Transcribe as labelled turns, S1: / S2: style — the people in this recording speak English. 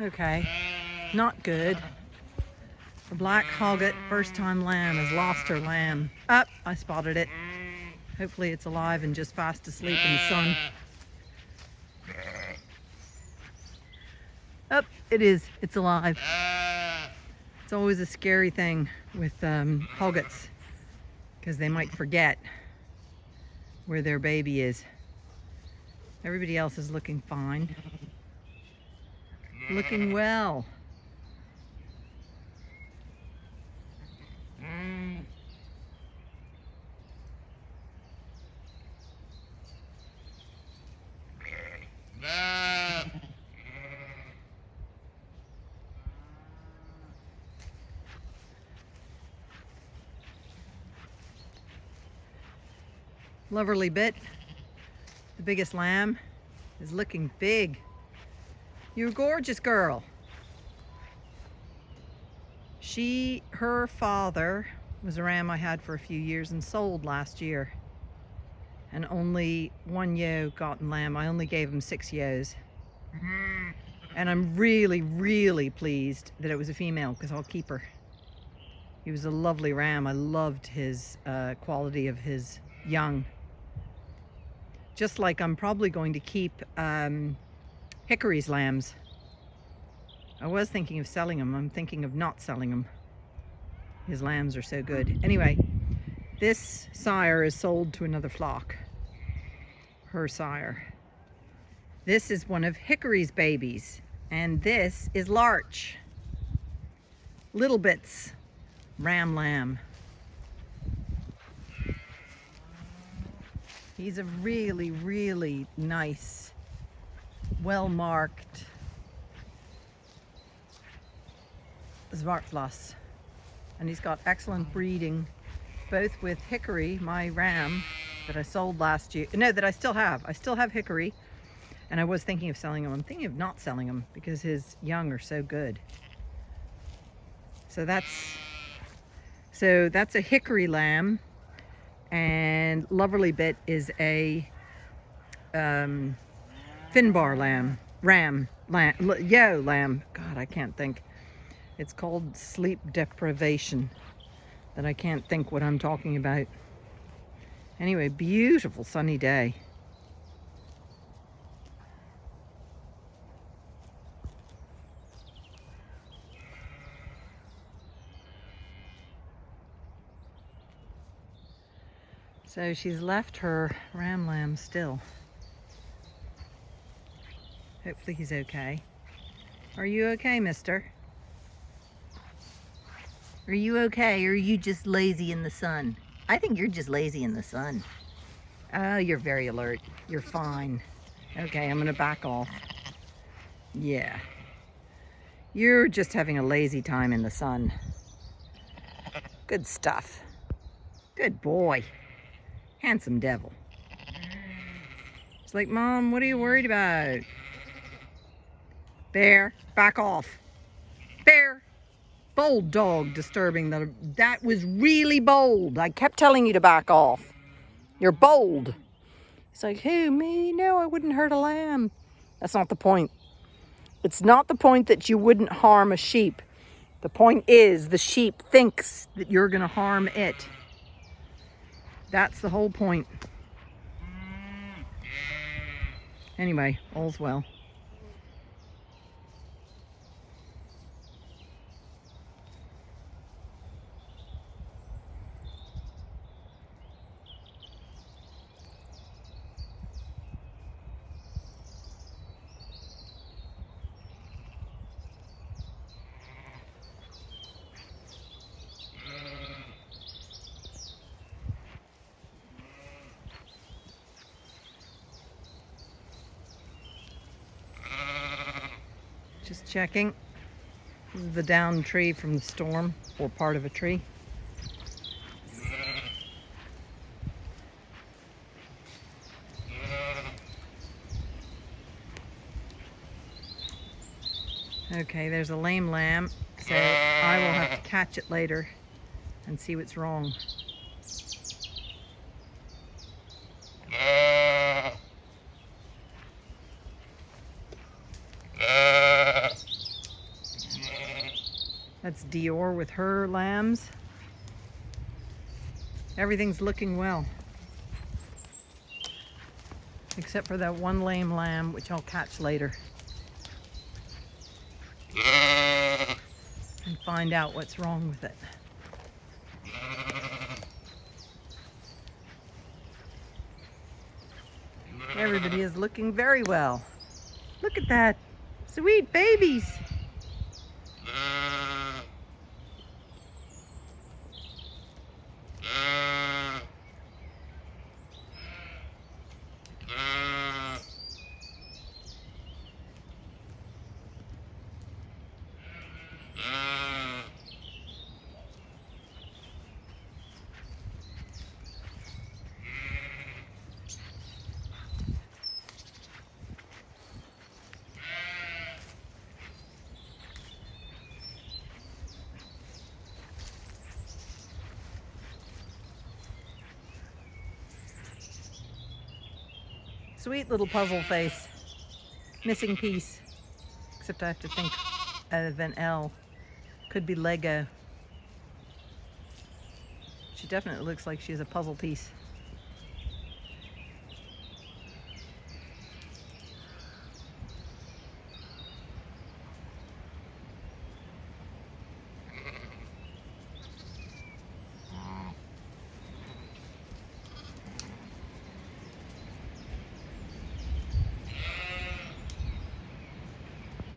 S1: Okay, not good. The black hogget first time lamb has lost her lamb. Up, oh, I spotted it. Hopefully it's alive and just fast asleep in the sun. Up, oh, it is, it's alive. It's always a scary thing with um, hoggets because they might forget where their baby is. Everybody else is looking fine. Looking well. Loverly bit, the biggest lamb, is looking big. You're a gorgeous girl. She, her father was a ram I had for a few years and sold last year. And only one ewe gotten lamb. I only gave him six ewes. And I'm really, really pleased that it was a female because I'll keep her. He was a lovely ram. I loved his uh, quality of his young. Just like I'm probably going to keep um, Hickory's lambs. I was thinking of selling them. I'm thinking of not selling them. His lambs are so good. Anyway, this sire is sold to another flock. Her sire. This is one of Hickory's babies. And this is Larch. Little Bits Ram Lamb. He's a really, really nice, well-marked Zwartbles. And he's got excellent breeding, both with Hickory, my ram, that I sold last year. No, that I still have. I still have Hickory. And I was thinking of selling him. I'm thinking of not selling him because his young are so good. So that's so that's a hickory lamb and Loverly Bit is a um, Finbar lamb, ram, lamb, yo lamb. God, I can't think. It's called sleep deprivation that I can't think what I'm talking about. Anyway, beautiful sunny day. So she's left her ram lamb still. Hopefully he's okay. Are you okay, mister? Are you okay, or are you just lazy in the sun? I think you're just lazy in the sun. Oh, you're very alert. You're fine. Okay, I'm gonna back off. Yeah. You're just having a lazy time in the sun. Good stuff. Good boy. Handsome devil. It's like, Mom, what are you worried about? Bear, back off. Bear bold dog disturbing the that was really bold. I kept telling you to back off. You're bold. It's like who me no i wouldn't hurt a lamb. That's not the point. It's not the point that you wouldn't harm a sheep. The point is the sheep thinks that you're going to harm it. That's the whole point. Anyway all's well Just checking. This is the down tree from the storm, or part of a tree. Okay, there's a lame lamb, so I will have to catch it later and see what's wrong. That's Dior with her lambs. Everything's looking well. Except for that one lame lamb, which I'll catch later. And find out what's wrong with it. Everybody is looking very well. Look at that. Sweet babies. Yeah. Sweet little puzzle face. Missing piece. Except I have to think of an L. Could be Lego. She definitely looks like she has a puzzle piece.